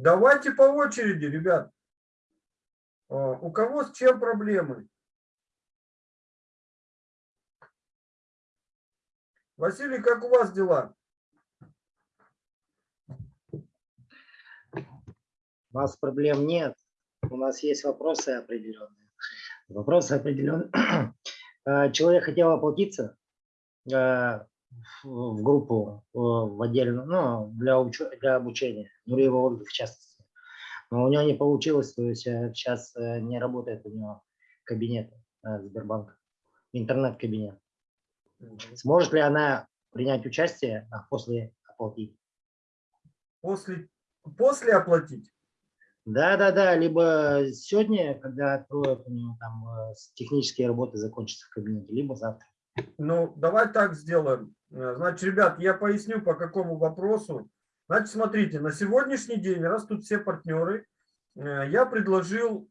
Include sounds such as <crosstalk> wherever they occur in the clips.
Давайте по очереди, ребят. А, у кого с чем проблемы? Василий, как у вас дела? У нас проблем нет. У нас есть вопросы определенные. Вопросы определенные. <clears throat> А, человек хотел оплатиться а, в группу, в отдельную, ну, для, уч для обучения, Нуриева Ольга в частности. Но у него не получилось, то есть сейчас э, э, не работает у него кабинет э, Сбербанка, интернет-кабинет. Сможет ли она принять участие, а после оплатить? После, после оплатить? Да, да, да. Либо сегодня, когда откроют у него там технические работы закончатся в кабинете, либо завтра. Ну, давай так сделаем. Значит, ребят, я поясню, по какому вопросу. Значит, смотрите, на сегодняшний день, раз тут все партнеры, я предложил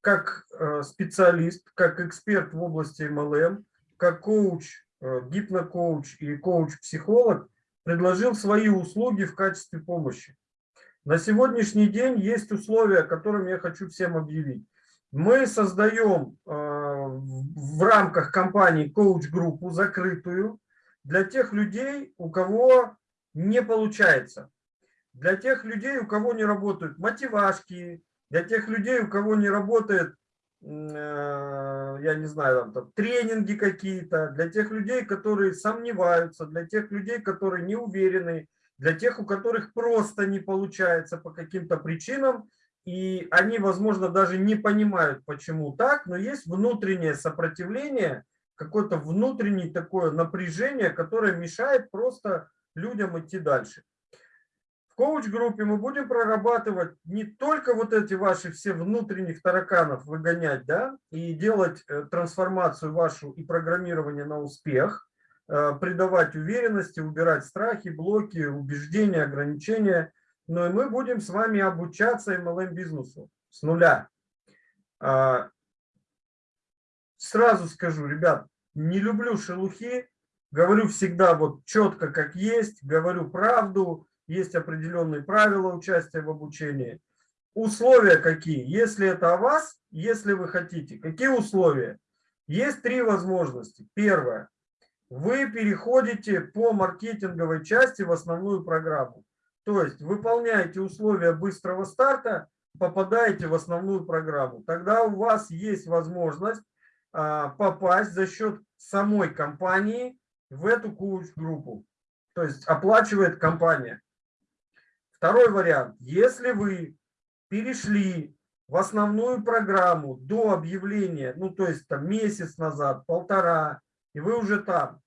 как специалист, как эксперт в области MLM, как коуч, э, гипнокоуч и коуч-психолог предложил свои услуги в качестве помощи. На сегодняшний день есть условия, которыми я хочу всем объявить. Мы создаем э, в рамках компании коуч-группу закрытую для тех людей, у кого не получается. Для тех людей, у кого не работают мотивашки, для тех людей, у кого не работает Э, я не знаю, там, там тренинги какие-то, для тех людей, которые сомневаются, для тех людей, которые не уверены, для тех, у которых просто не получается по каким-то причинам, и они, возможно, даже не понимают, почему так, но есть внутреннее сопротивление, какое-то внутреннее такое напряжение, которое мешает просто людям идти дальше. В коуч-группе мы будем прорабатывать не только вот эти ваши все внутренних тараканов выгонять, да, и делать э, трансформацию вашу и программирование на успех, э, придавать уверенности, убирать страхи, блоки, убеждения, ограничения, но и мы будем с вами обучаться MLM-бизнесу с нуля. А, сразу скажу, ребят, не люблю шелухи, говорю всегда вот четко как есть, говорю правду, есть определенные правила участия в обучении. Условия какие? Если это о вас, если вы хотите. Какие условия? Есть три возможности. Первое. Вы переходите по маркетинговой части в основную программу. То есть выполняете условия быстрого старта, попадаете в основную программу. Тогда у вас есть возможность а, попасть за счет самой компании в эту коуч-группу. То есть оплачивает компания. Второй вариант. Если вы перешли в основную программу до объявления, ну то есть там месяц назад, полтора, и вы уже там,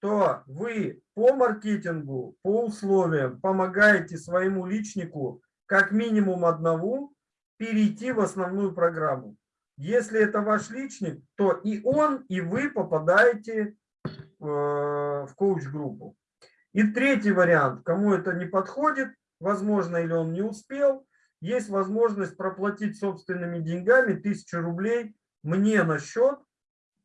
то вы по маркетингу, по условиям помогаете своему личнику как минимум одному перейти в основную программу. Если это ваш личник, то и он, и вы попадаете э, в коуч-группу. И третий вариант, кому это не подходит, возможно, или он не успел, есть возможность проплатить собственными деньгами тысячу рублей мне на счет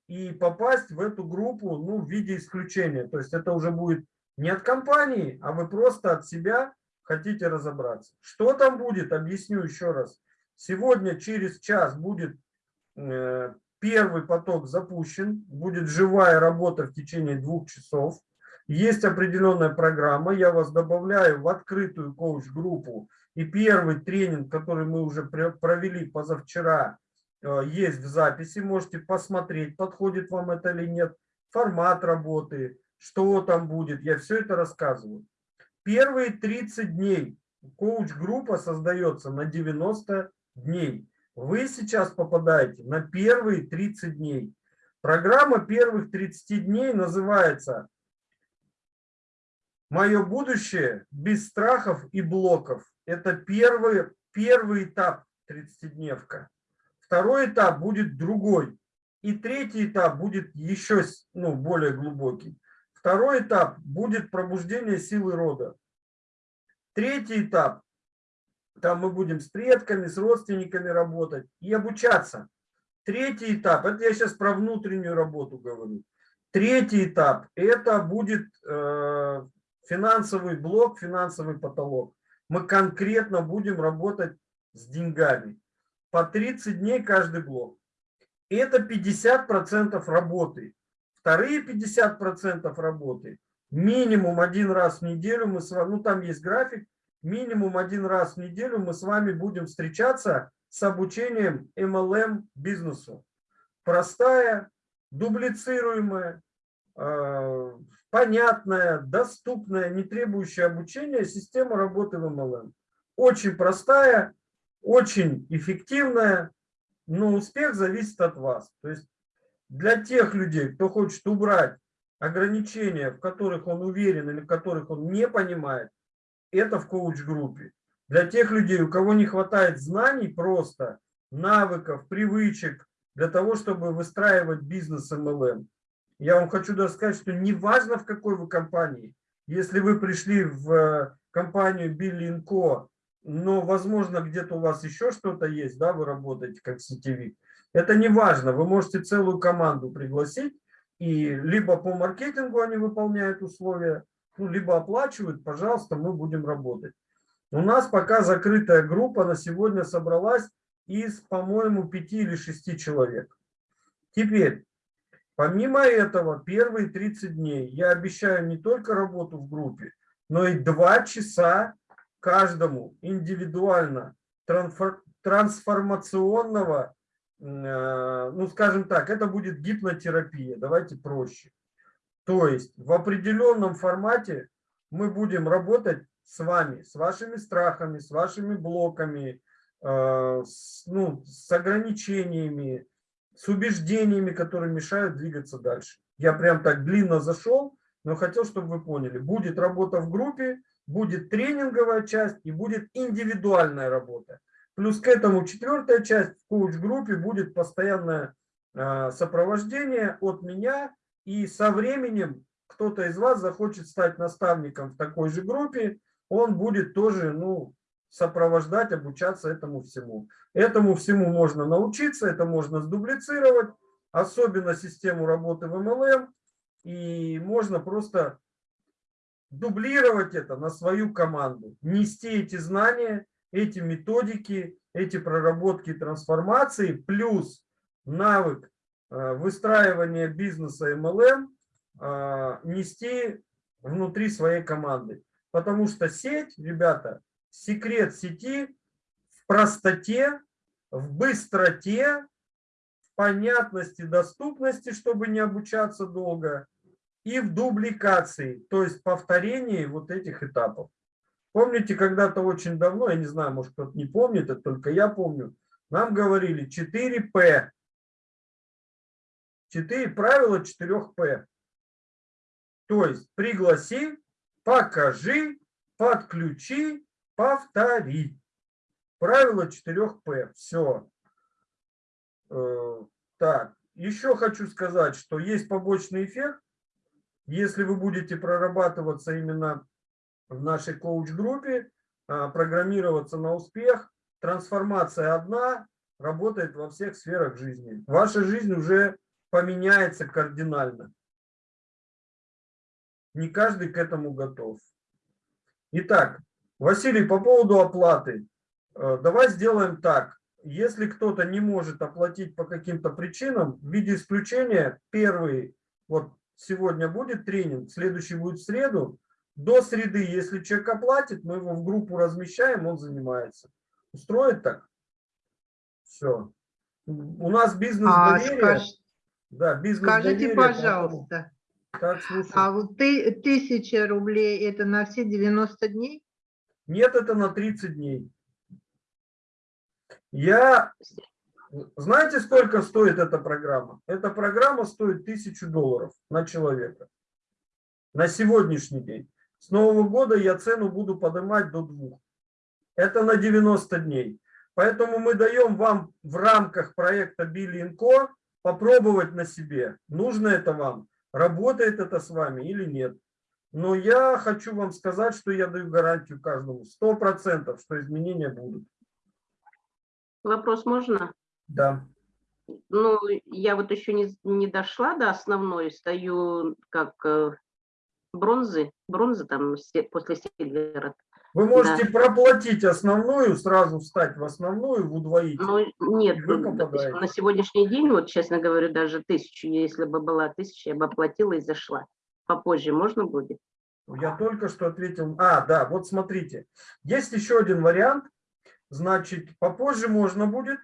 и попасть в эту группу ну, в виде исключения. То есть это уже будет не от компании, а вы просто от себя хотите разобраться. Что там будет, объясню еще раз. Сегодня через час будет э, первый поток запущен, будет живая работа в течение двух часов. Есть определенная программа, я вас добавляю в открытую коуч-группу. И первый тренинг, который мы уже провели позавчера, есть в записи. Можете посмотреть, подходит вам это или нет. Формат работы, что там будет. Я все это рассказываю. Первые 30 дней коуч-группа создается на 90 дней. Вы сейчас попадаете на первые 30 дней. Программа первых 30 дней называется Мое будущее без страхов и блоков. Это первый, первый этап 30-дневка. Второй этап будет другой. И третий этап будет еще ну, более глубокий. Второй этап будет пробуждение силы рода. Третий этап, там мы будем с предками, с родственниками работать и обучаться. Третий этап, это я сейчас про внутреннюю работу говорю. Третий этап, это будет э, финансовый блок, финансовый потолок. мы конкретно будем работать с деньгами. По 30 дней каждый блок. Это 50% работы. Вторые 50% работы минимум один раз в неделю мы с вами, ну там есть график, минимум один раз в неделю мы с вами будем встречаться с обучением MLM бизнесу. Простая, дублицируемая, э, понятная, доступная, не требующая обучения система работы в MLM. Очень простая, очень эффективная, но успех зависит от вас. То есть для тех людей, кто хочет убрать ограничения, в которых он уверен или в которых он не понимает, это в коуч-группе. Для тех людей, у кого не хватает знаний просто, навыков, привычек для того, чтобы выстраивать бизнес MLM, я вам хочу даже сказать, что неважно в какой вы компании, если вы пришли в э, компанию Billy Co, но, возможно, где-то у вас еще что-то есть, да, вы работаете как сетевик, это не важно, вы можете целую команду пригласить, и либо по маркетингу они выполняют условия, ну, либо оплачивают, пожалуйста, мы будем работать. У нас пока закрытая группа на сегодня собралась из, по-моему, пяти или шести человек. Теперь, помимо этого, первые 30 дней я обещаю не только работу в группе, но и два часа каждому индивидуально трансформационного, э, ну, скажем так, это будет гипнотерапия, давайте проще. То есть в определенном формате мы будем работать с вами, с вашими страхами, с вашими блоками, э, с, ну, с ограничениями, с убеждениями, которые мешают двигаться дальше. Я прям так длинно зашел, но хотел, чтобы вы поняли. Будет работа в группе, будет тренинговая часть и будет индивидуальная работа. Плюс к этому четвертая часть в коуч-группе будет постоянное э, сопровождение от меня. И со временем кто-то из вас захочет стать наставником в такой же группе, он будет тоже ну, сопровождать, обучаться этому всему. Этому всему можно научиться, это можно сдублицировать, особенно систему работы в MLM, и можно просто дублировать это на свою команду, нести эти знания, эти методики, эти проработки трансформации, плюс навык э, выстраивания бизнеса MLM э, нести внутри своей команды. Потому что сеть, ребята, секрет сети в простоте, в быстроте, в понятности, доступности, чтобы не обучаться долго, и в дубликации, то есть повторении вот этих этапов. Помните, когда-то очень давно, я не знаю, может кто-то не помнит, это только я помню, нам говорили 4П. 4 правила 4П. То есть пригласи, покажи, подключи, повтори. Правило 4П. Все. Э, так, еще хочу сказать, что есть побочный эффект. Если вы будете прорабатываться именно в нашей коуч-группе, а, программироваться на успех, трансформация одна, работает во всех сферах жизни. Ваша жизнь уже поменяется кардинально. Не каждый к этому готов. Итак, Василий, по поводу оплаты. Э, давай сделаем так. Если кто-то не может оплатить по каким-то причинам, в виде исключения, первый, вот сегодня будет тренинг, следующий будет в среду, до среды, если человек оплатит, мы его в группу размещаем, он занимается. Устроит так? Все. У нас бизнес доверия. А, скаж... Да, бизнес Скажите, пожалуйста, так, а вот ты, тысяча рублей это на все 90 дней? Нет, это на 30 дней. Я... Знаете, сколько стоит эта программа? Эта программа стоит тысячу долларов на человека. На сегодняшний день. С Нового года я цену буду поднимать до двух. Это на 90 дней. Поэтому мы даем вам в рамках проекта Billy Co попробовать на себе. Нужно это вам работает это с вами или нет. Но я хочу вам сказать, что я даю гарантию каждому, сто процентов, что изменения будут. Вопрос можно? Да. Ну, я вот еще не, не дошла до основной, стою как э, бронзы, бронзы там после Сильвера. Вы можете да. проплатить основную, сразу встать в основную, в удвоить. Ну, нет, на сегодняшний день, вот честно говорю, даже тысячу, если бы была тысяча, я бы оплатила и зашла. Попозже можно будет? Я только что ответил. А, да, вот смотрите. Есть еще один вариант. Значит, попозже можно будет.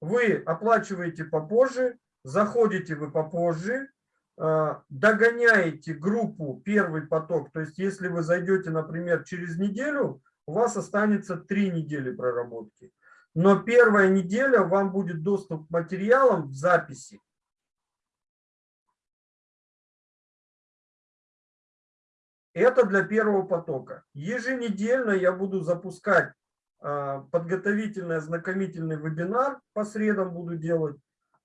Вы оплачиваете попозже, заходите вы попозже, а, догоняете группу первый поток, то есть если вы зайдете, например, через неделю, у вас останется три недели проработки. Но первая неделя вам будет доступ к материалам в записи. Это для первого потока. Еженедельно я буду запускать подготовительный ознакомительный вебинар, по средам буду делать,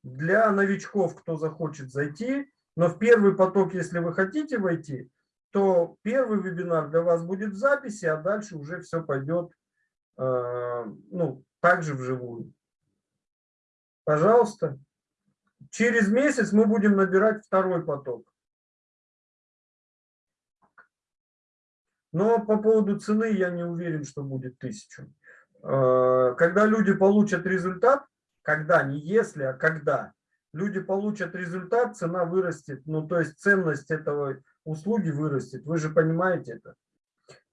для новичков, кто захочет зайти. Но в первый поток, если вы хотите войти, то первый вебинар для вас будет в записи, а дальше уже все пойдет э, ну, также вживую. Пожалуйста. Через месяц мы будем набирать второй поток. Но по поводу цены я не уверен, что будет тысячу. Э, когда люди получат результат, когда, не если, а когда, люди получат результат, цена вырастет, ну то есть ценность этого услуги вырастет. Вы же понимаете это.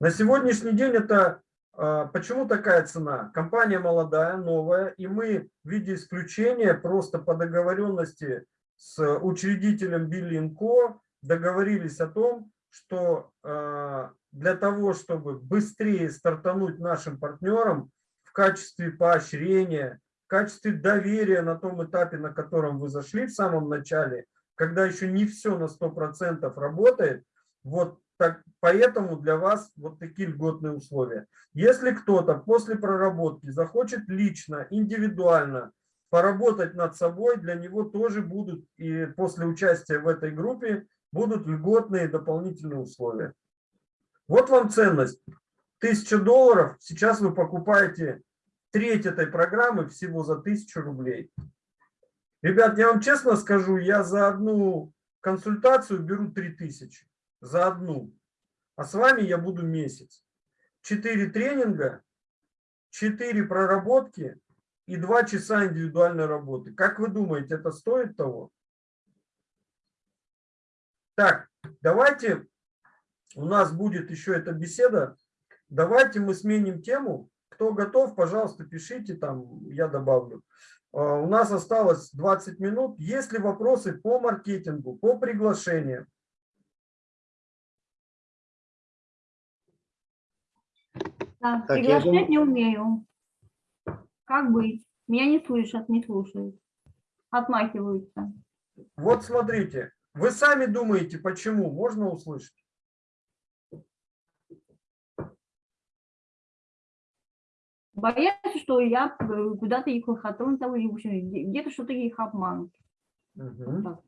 На сегодняшний день это а, почему такая цена? Компания молодая, новая, и мы в виде исключения просто по договоренности с учредителем Биллинко договорились о том, что а, для того, чтобы быстрее стартануть нашим партнерам в качестве поощрения, качестве доверия на том этапе, на котором вы зашли в самом начале, когда еще не все на 100% работает, вот так, поэтому для вас вот такие льготные условия. Если кто-то после проработки захочет лично, индивидуально поработать над собой, для него тоже будут, и после участия в этой группе, будут льготные дополнительные условия. Вот вам ценность. Тысяча долларов, сейчас вы покупаете треть этой программы всего за 1000 рублей. Ребят, я вам честно скажу, я за одну консультацию беру 3000. За одну. А с вами я буду месяц. Четыре тренинга, четыре проработки и два часа индивидуальной работы. Как вы думаете, это стоит того? Так, давайте, у нас будет еще эта беседа. Давайте мы сменим тему. Кто готов, пожалуйста, пишите там, я добавлю. А, у нас осталось 20 минут. Есть ли вопросы по маркетингу, по приглашениям? Да, так, приглашать думаю... не умею. Как быть? Меня не слышат, не слушают. Отмахиваются. Вот смотрите, вы сами думаете, почему? Можно услышать? Боятся, что я э, куда-то их лохотрон зову, где-то что-то их обманут. Угу.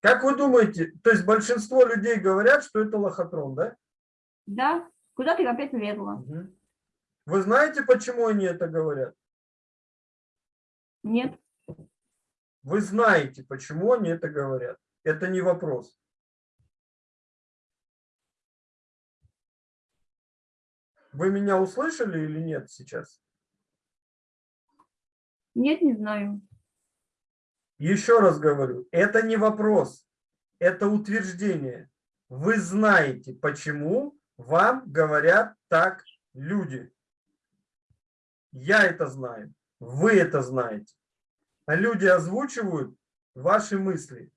Как вы думаете, то есть большинство людей говорят, что это лохотрон, да? Да, куда ты опять влезла. Угу. Вы знаете, почему они это говорят? Нет. Вы знаете, почему они это говорят. Это не вопрос. Вы меня услышали или нет сейчас? Нет, не знаю. Еще раз говорю, это не вопрос, это утверждение. Вы знаете, почему вам говорят так люди. Я это знаю, вы это знаете. Люди озвучивают ваши мысли.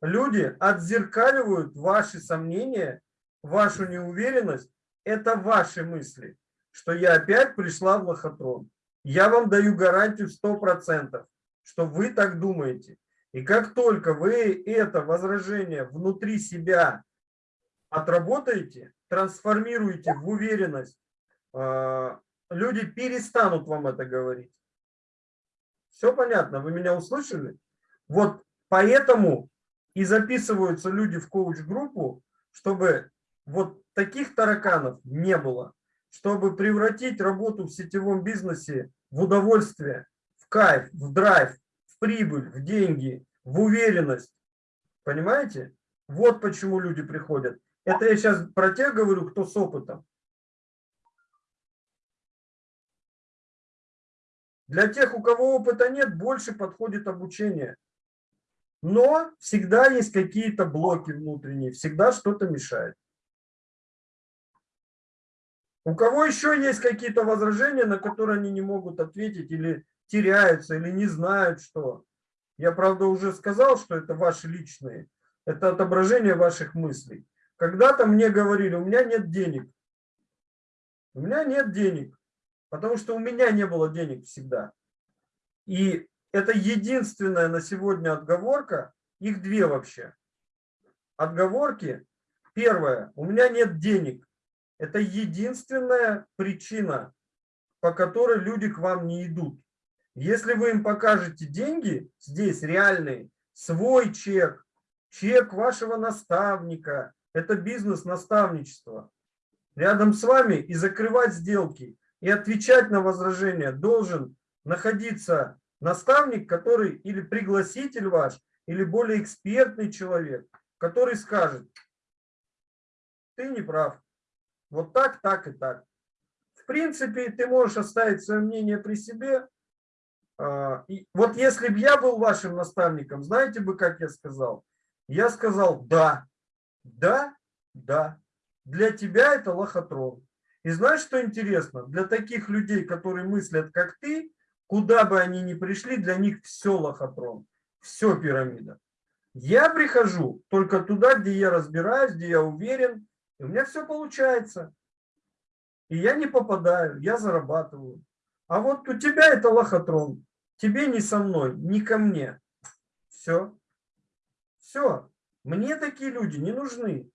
Люди отзеркаливают ваши сомнения, вашу неуверенность это ваши мысли, что я опять пришла в лохотрон. Я вам даю гарантию 100%, что вы так думаете. И как только вы это возражение внутри себя отработаете, трансформируете в уверенность, а, люди перестанут вам это говорить. Все понятно? Вы меня услышали? Вот поэтому и записываются люди в коуч-группу, чтобы вот таких тараканов не было, чтобы превратить работу в сетевом бизнесе в удовольствие, в кайф, в драйв, в прибыль, в деньги, в уверенность. Понимаете? Вот почему люди приходят. Это я сейчас про тех говорю, кто с опытом. Для тех, у кого опыта нет, больше подходит обучение. Но всегда есть какие-то блоки внутренние, всегда что-то мешает. У кого еще есть какие-то возражения, на которые они не могут ответить или теряются, или не знают, что? Я, правда, уже сказал, что это ваши личные, это отображение ваших мыслей. Когда-то мне говорили, у меня нет денег. У меня нет денег, потому что у меня не было денег всегда. И это единственная на сегодня отговорка, их две вообще. Отговорки. Первое, у меня нет денег. Это единственная причина, по которой люди к вам не идут. Если вы им покажете деньги, здесь реальные, свой чек, чек вашего наставника, это бизнес-наставничество, рядом с вами и закрывать сделки, и отвечать на возражения должен находиться наставник, который или пригласитель ваш, или более экспертный человек, который скажет, ты не прав, вот так, так и так. В принципе, ты можешь оставить свое мнение при себе. А, и вот если бы я был вашим наставником, знаете бы, как я сказал? Я сказал, да, да, да. Для тебя это лохотрон. И знаешь, что интересно? Для таких людей, которые мыслят, как ты, куда бы они ни пришли, для них все лохотрон, все пирамида. Я прихожу только туда, где я разбираюсь, где я уверен, и у меня все получается. И я не попадаю, я зарабатываю. А вот у тебя это лохотрон. Тебе не со мной, не ко мне. Все. Все. Мне такие люди не нужны.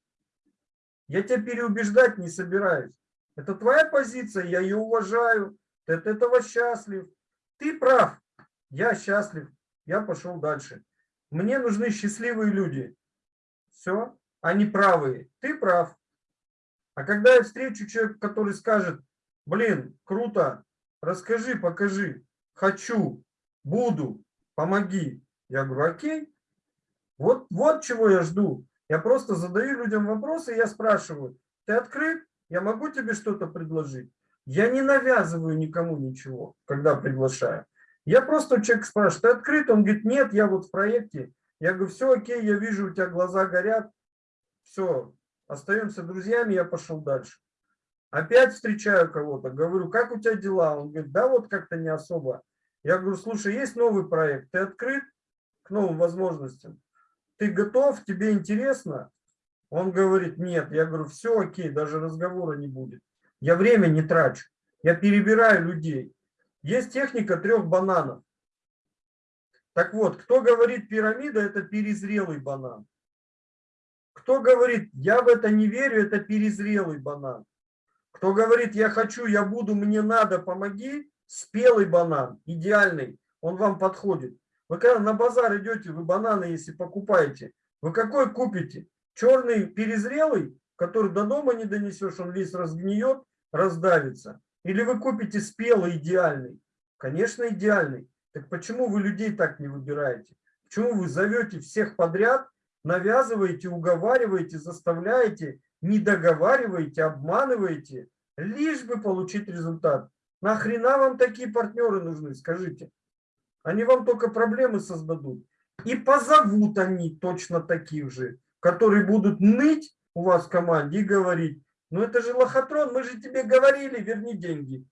Я тебя переубеждать не собираюсь. Это твоя позиция, я ее уважаю. Ты от этого счастлив. Ты прав. Я счастлив. Я пошел дальше. Мне нужны счастливые люди. Все. Они правые. Ты прав. А когда я встречу человека, который скажет, блин, круто, расскажи, покажи, хочу, буду, помоги. Я говорю, окей, вот, вот чего я жду. Я просто задаю людям вопросы, я спрашиваю, ты открыт? Я могу тебе что-то предложить? Я не навязываю никому ничего, когда приглашаю. Я просто человек спрашиваю, ты открыт? Он говорит, нет, я вот в проекте. Я говорю, все окей, я вижу, у тебя глаза горят. Все, остаемся друзьями, я пошел дальше. Опять встречаю кого-то, говорю, как у тебя дела? Он говорит, да вот как-то не особо. Я говорю, слушай, есть новый проект, ты открыт к новым возможностям? Ты готов, тебе интересно? Он говорит, нет. Я говорю, все окей, даже разговора не будет. Я время не трачу, я перебираю людей. Есть техника трех бананов. Так вот, кто говорит пирамида, это перезрелый банан. Кто говорит, я в это не верю, это перезрелый банан. Кто говорит, я хочу, я буду, мне надо, помоги, спелый банан, идеальный, он вам подходит. Вы когда на базар идете, вы бананы, если покупаете, вы какой купите? Черный перезрелый, который до дома не донесешь, он весь разгниет, раздавится. Или вы купите спелый, идеальный? Конечно, идеальный. Так почему вы людей так не выбираете? Почему вы зовете всех подряд навязываете, уговариваете, заставляете, не договариваете, обманываете, лишь бы получить результат. Нахрена вам такие партнеры нужны, скажите? Они вам только проблемы создадут. И позовут они точно таких же, которые будут ныть у вас в команде и говорить, ну это же лохотрон, мы же тебе говорили, верни деньги.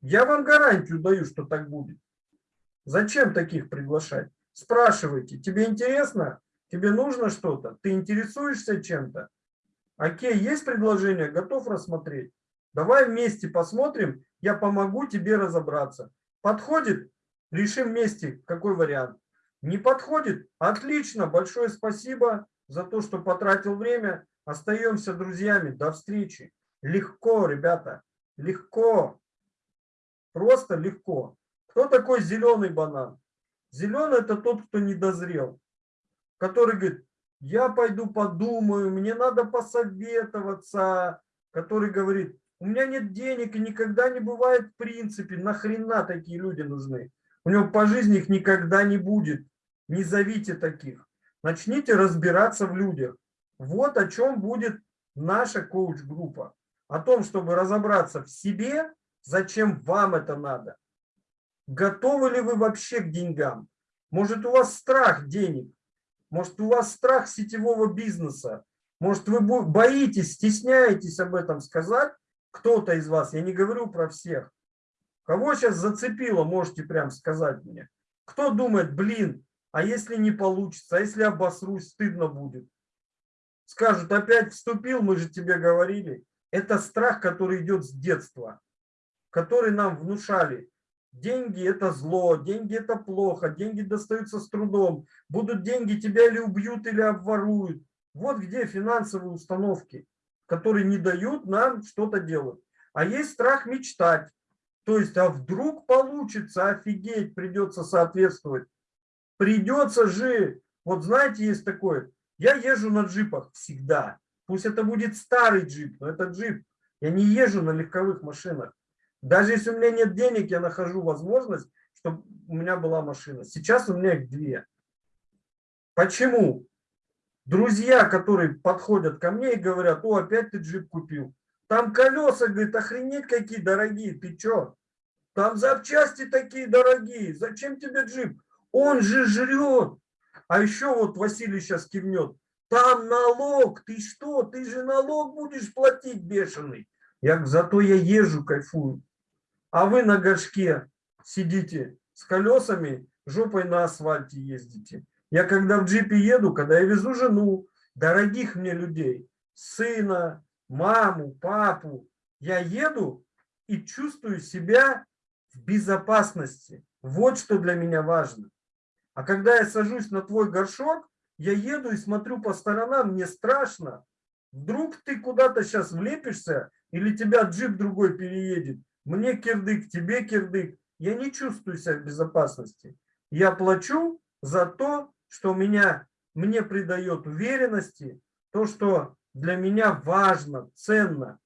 Я вам гарантию даю, что так будет. Зачем таких приглашать? Спрашивайте, тебе интересно? Тебе нужно что-то? Ты интересуешься чем-то? Окей, есть предложение, готов рассмотреть? Давай вместе посмотрим, я помогу тебе разобраться. Подходит? Решим вместе, какой вариант. Не подходит? Отлично, большое спасибо за то, что потратил время. Остаемся друзьями. До встречи. Легко, ребята, легко. Просто легко. Кто такой зеленый банан? Зеленый – это тот, кто не дозрел который говорит, я пойду подумаю, мне надо посоветоваться, который говорит, у меня нет денег и никогда не бывает в принципе, нахрена такие люди нужны? У него по жизни их никогда не будет, не зовите таких. Начните разбираться в людях. Вот о чем будет наша коуч-группа. О том, чтобы разобраться в себе, зачем вам это надо. готовы ли вы вообще к деньгам. Может, у вас страх денег, может, у вас страх сетевого бизнеса, может, вы боитесь, стесняетесь об этом сказать, кто-то из вас, я не говорю про всех. Кого сейчас зацепило, можете прям сказать мне. Кто думает, блин, а если не получится, а если обосрусь, стыдно будет. Скажут, опять вступил, мы же тебе говорили. Это страх, который идет с детства, который нам внушали. Деньги – это зло, деньги – это плохо, деньги достаются с трудом. Будут деньги, тебя или убьют, или обворуют. Вот где финансовые установки, которые не дают нам что-то делать. А есть страх мечтать. То есть, а вдруг получится, офигеть, придется соответствовать. Придется же, вот знаете, есть такое, я езжу на джипах всегда. Пусть это будет старый джип, но это джип. Я не езжу на легковых машинах. Даже если у меня нет денег, я нахожу возможность, чтобы у меня была машина. Сейчас у меня их две. Почему? Друзья, которые подходят ко мне и говорят, о, опять ты джип купил. Там колеса, говорит, охренеть какие дорогие, ты чё? Там запчасти такие дорогие, зачем тебе джип? Он же жрет. А еще вот Василий сейчас кивнет. Там налог, ты что, ты же налог будешь платить бешеный. Я зато я езжу, кайфую. А вы на горшке сидите с колесами, жопой на асфальте ездите. Я когда в джипе еду, когда я везу жену, дорогих мне людей, сына, маму, папу, я еду и чувствую себя в безопасности. Вот что для меня важно. А когда я сажусь на твой горшок, я еду и смотрю по сторонам, мне страшно. Вдруг ты куда-то сейчас влепишься, или тебя джип другой переедет. Мне кирдык, тебе кирдык. Я не чувствую себя в безопасности. Я плачу за то, что меня, мне придает уверенности, то, что для меня важно, ценно.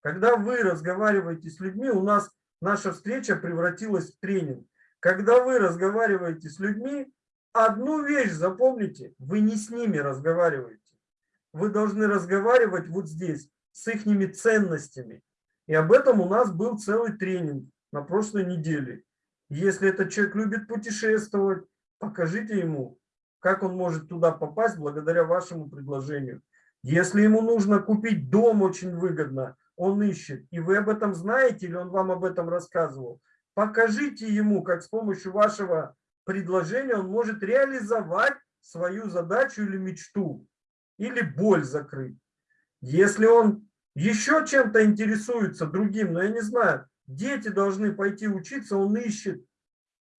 Когда вы разговариваете с людьми, у нас наша встреча превратилась в тренинг. Когда вы разговариваете с людьми, одну вещь запомните, вы не с ними разговариваете. Вы должны разговаривать вот здесь, с их ценностями. И об этом у нас был целый тренинг на прошлой неделе. Если этот человек любит путешествовать, покажите ему, как он может туда попасть благодаря вашему предложению. Если ему нужно купить дом очень выгодно, он ищет, и вы об этом знаете, или он вам об этом рассказывал, покажите ему, как с помощью вашего предложения он может реализовать свою задачу или мечту, или боль закрыть. Если он еще чем-то интересуется другим, но я не знаю, дети должны пойти учиться, он ищет.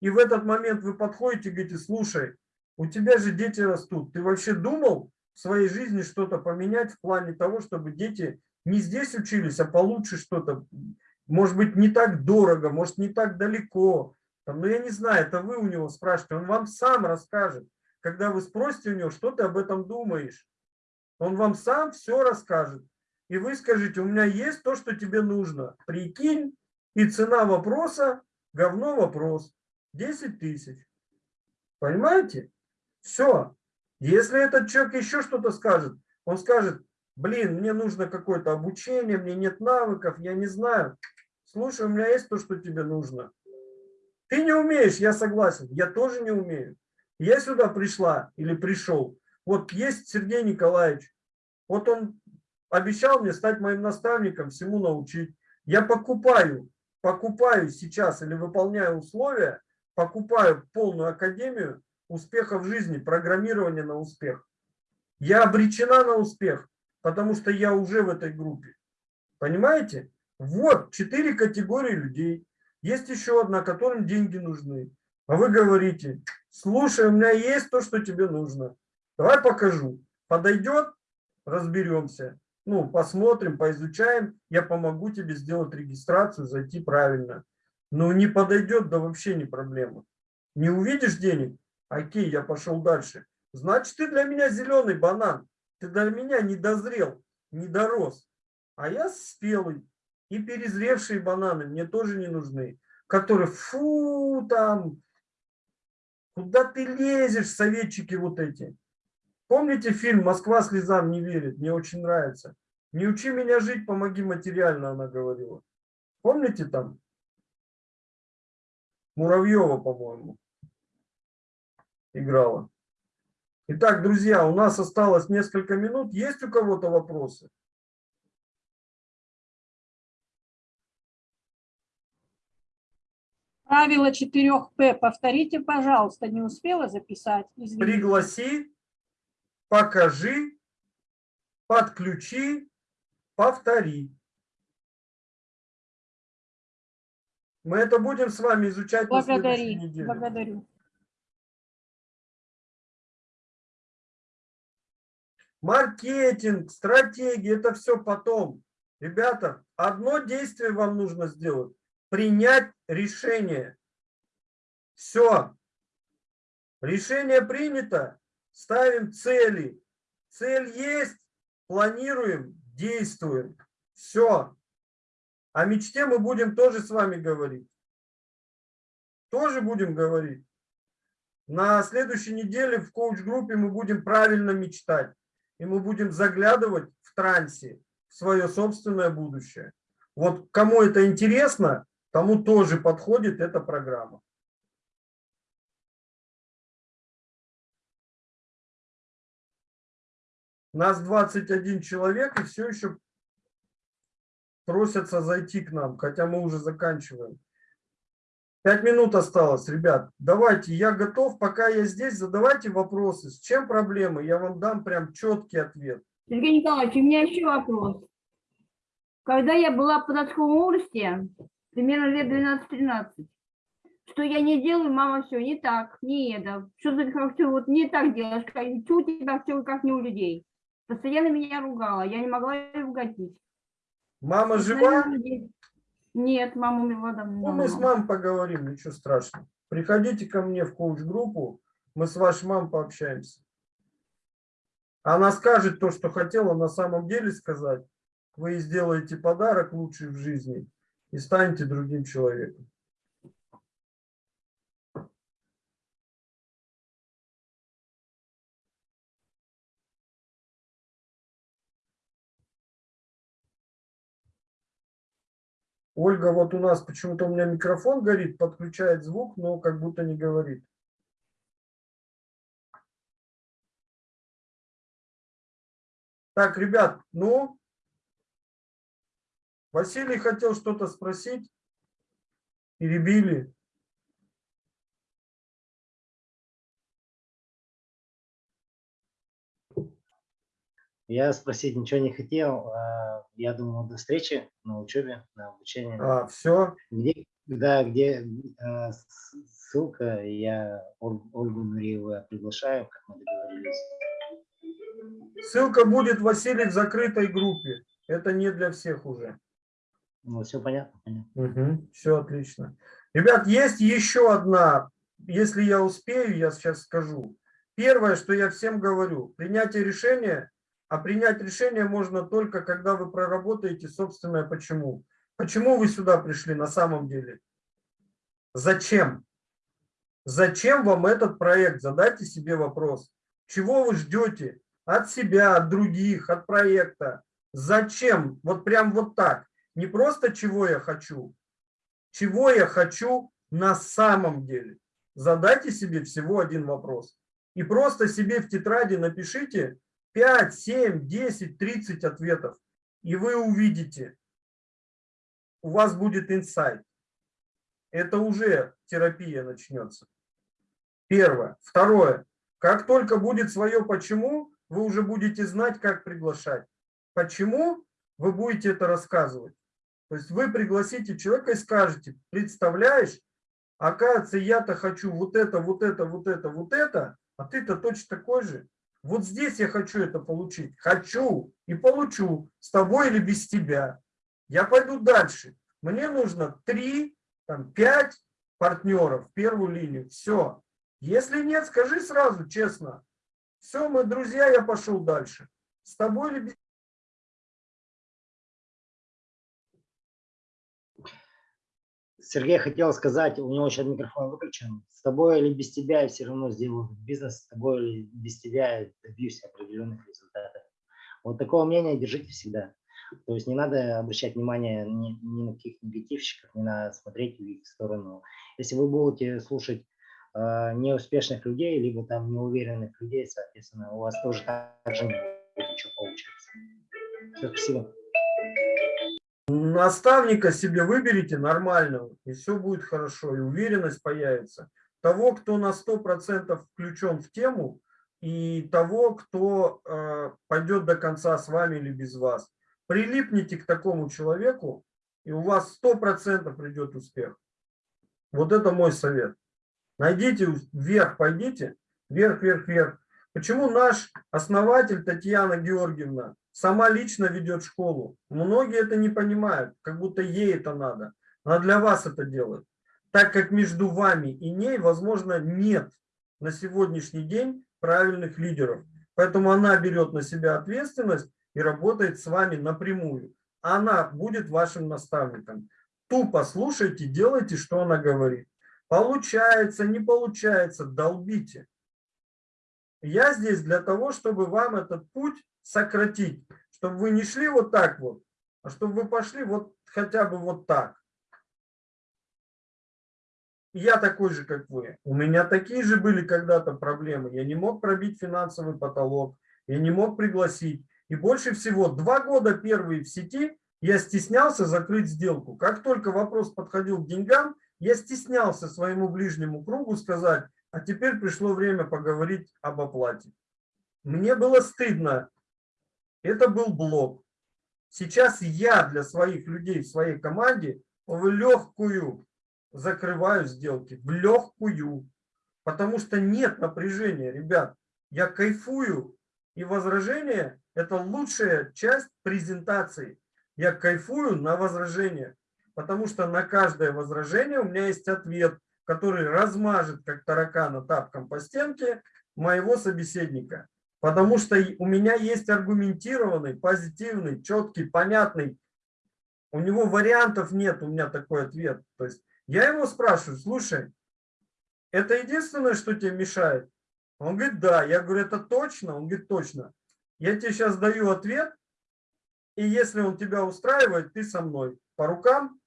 И в этот момент вы подходите и говорите, слушай, у тебя же дети растут. Ты вообще думал в своей жизни что-то поменять в плане того, чтобы дети не здесь учились, а получше что-то? Может быть, не так дорого, может, не так далеко. Там, ну, я не знаю, это вы у него спрашиваете. Он вам сам расскажет. Когда вы спросите у него, что ты об этом думаешь, он вам сам все расскажет. И вы скажете, у меня есть то, что тебе нужно. Прикинь, и цена вопроса, говно вопрос. 10 тысяч. Понимаете? Все. Если этот человек еще что-то скажет, он скажет, блин, мне нужно какое-то обучение, мне нет навыков, я не знаю. Слушай, у меня есть то, что тебе нужно. Ты не умеешь, я согласен, я тоже не умею. Я сюда пришла или пришел. Вот есть Сергей Николаевич, вот он обещал мне стать моим наставником, всему научить. Я покупаю, покупаю сейчас или выполняю условия, покупаю полную академию, успеха в жизни, программирование на успех. Я обречена на успех, потому что я уже в этой группе. Понимаете? Вот четыре категории людей. Есть еще одна, которым деньги нужны. А вы говорите, слушай, у меня есть то, что тебе нужно. Давай покажу. Подойдет, разберемся. Ну, посмотрим, поизучаем. Я помогу тебе сделать регистрацию, зайти правильно. Но не подойдет, да вообще не проблема. Не увидишь денег, Окей, я пошел дальше. Значит, ты для меня зеленый банан. Ты для меня не дозрел, не дорос. А я спелый. И перезревшие бананы мне тоже не нужны. Которые, фу, там, куда ты лезешь, советчики вот эти. Помните фильм «Москва слезам не верит»? Мне очень нравится. «Не учи меня жить, помоги материально», она говорила. Помните там? Муравьева, по-моему, играла. Итак, друзья, у нас осталось несколько минут. Есть у кого-то вопросы? Правило 4П. Повторите, пожалуйста. Не успела записать. Извините. Пригласи, покажи, подключи, повтори. Мы это будем с вами изучать Благодари, на следующей неделе. Благодарю. Маркетинг, стратегия, это все потом. Ребята, одно действие вам нужно сделать. Принять решение. Все. Решение принято. Ставим цели. Цель есть. Планируем, действуем. Все. О мечте мы будем тоже с вами говорить. Тоже будем говорить. На следующей неделе в коуч-группе мы будем правильно мечтать. И мы будем заглядывать в трансе в свое собственное будущее. Вот кому это интересно, тому тоже подходит эта программа. Нас 21 человек и все еще просятся зайти к нам, хотя мы уже заканчиваем. Пять минут осталось, ребят. Давайте, я готов, пока я здесь, задавайте вопросы. С чем проблемы? Я вам дам прям четкий ответ. Сергей Николаевич, у меня еще вопрос. Когда я была в подростковом возрасте, примерно лет 12-13, что я не делаю, мама, все не так, не это. Что ты как вот не так делаешь, как, у тебя все как не у людей. Постоянно меня ругала, я не могла ей угодить. Мама жива? Нет, мама умерла давно. Ну, мы с мамой поговорим, ничего страшного. Приходите ко мне в коуч-группу, мы с вашей мамой пообщаемся. Она скажет то, что хотела на самом деле сказать. Вы сделаете подарок лучший в жизни и станете другим человеком. Ольга, вот у нас почему-то у меня микрофон горит, подключает звук, но как будто не говорит. Так, ребят, ну, Василий хотел что-то спросить. Перебили. Я спросить ничего не хотел. А, я думал, до встречи на учебе, на обучении. А, все? Где, да, где а, ссылка, я Ольгу Нуриеву приглашаю, как мы договорились. Ссылка будет, Василий, в закрытой группе. Это не для всех уже. Ну, все понятно. понятно. Угу, все отлично. Ребят, есть еще одна, если я успею, я сейчас скажу. Первое, что я всем говорю, принятие решения а принять решение можно только, когда вы проработаете собственное почему. Почему вы сюда пришли на самом деле? Зачем? Зачем вам этот проект? Задайте себе вопрос. Чего вы ждете от себя, от других, от проекта? Зачем? Вот прям вот так. Не просто чего я хочу. Чего я хочу на самом деле? Задайте себе всего один вопрос. И просто себе в тетради напишите, 5, 7, 10, 30 ответов, и вы увидите, у вас будет инсайт. Это уже терапия начнется. Первое. Второе. Как только будет свое почему, вы уже будете знать, как приглашать. Почему вы будете это рассказывать? То есть вы пригласите человека и скажете, представляешь, оказывается, я-то хочу вот это, вот это, вот это, вот это, а ты-то точно такой же. Вот здесь я хочу это получить. Хочу и получу с тобой или без тебя. Я пойду дальше. Мне нужно 3, там, 5 партнеров в первую линию. Все. Если нет, скажи сразу, честно. Все, мы друзья, я пошел дальше. С тобой или без Сергей хотел сказать, у него сейчас микрофон выключен, с тобой или без тебя я все равно сделаю бизнес, с тобой или без тебя я добьюсь определенных результатов. Вот такого мнения держите всегда. То есть не надо обращать внимание ни, ни на каких негативщиков, не надо смотреть в их сторону. Если вы будете слушать э, неуспешных людей, либо там неуверенных людей, соответственно, у вас тоже так же не будет ничего получаться. Все, спасибо. Наставника себе выберите нормального, и все будет хорошо, и уверенность появится. Того, кто на 100% включен в тему, и того, кто э, пойдет до конца с вами или без вас. Прилипните к такому человеку, и у вас 100% придет успех. Вот это мой совет. Найдите вверх, пойдите, вверх, вверх, вверх. Почему наш основатель Татьяна Георгиевна сама лично ведет школу? Многие это не понимают, как будто ей это надо. Она для вас это делает. Так как между вами и ней, возможно, нет на сегодняшний день правильных лидеров. Поэтому она берет на себя ответственность и работает с вами напрямую. Она будет вашим наставником. Тупо слушайте, делайте, что она говорит. Получается, не получается, долбите. Я здесь для того, чтобы вам этот путь сократить, чтобы вы не шли вот так вот, а чтобы вы пошли вот хотя бы вот так я такой же, как вы. У меня такие же были когда-то проблемы. Я не мог пробить финансовый потолок, я не мог пригласить. И больше всего, два года первые в сети я стеснялся закрыть сделку. Как только вопрос подходил к деньгам, я стеснялся своему ближнему кругу сказать, а теперь пришло время поговорить об оплате. Мне было стыдно. Это был блок. Сейчас я для своих людей в своей команде в легкую закрываю сделки в легкую, потому что нет напряжения, ребят. Я кайфую, и возражение – это лучшая часть презентации. Я кайфую на возражение, потому что на каждое возражение у меня есть ответ, который размажет, как таракана, тапком по стенке моего собеседника. Потому что у меня есть аргументированный, позитивный, четкий, понятный. У него вариантов нет, у меня такой ответ. То есть я его спрашиваю, слушай, это единственное, что тебе мешает? Он говорит, да. Я говорю, это точно? Он говорит, точно. Я тебе сейчас даю ответ, и если он тебя устраивает, ты со мной. По рукам?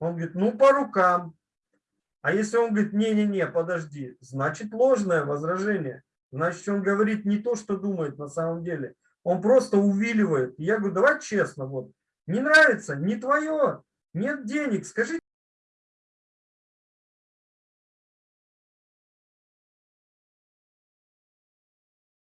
Он говорит, ну по рукам. А если он говорит, не-не-не, подожди, значит ложное возражение. Значит, он говорит не то, что думает на самом деле. Он просто увиливает. Я говорю, давай честно, вот, не нравится, не твое, нет денег, скажи